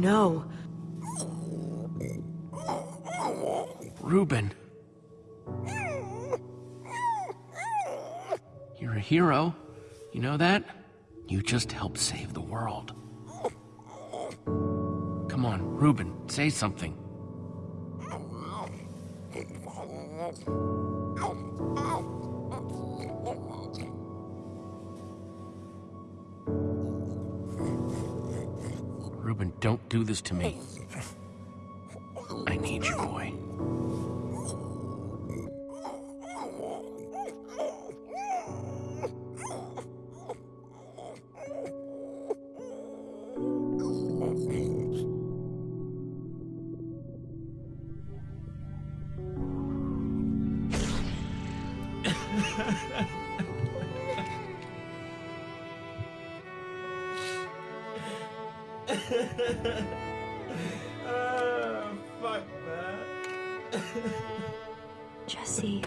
no. Reuben. You're a hero. You know that? You just helped save the world. Come on, Reuben, say something. Reuben, don't do this to me. I need you, boy. Ah, fuck that. Jesse.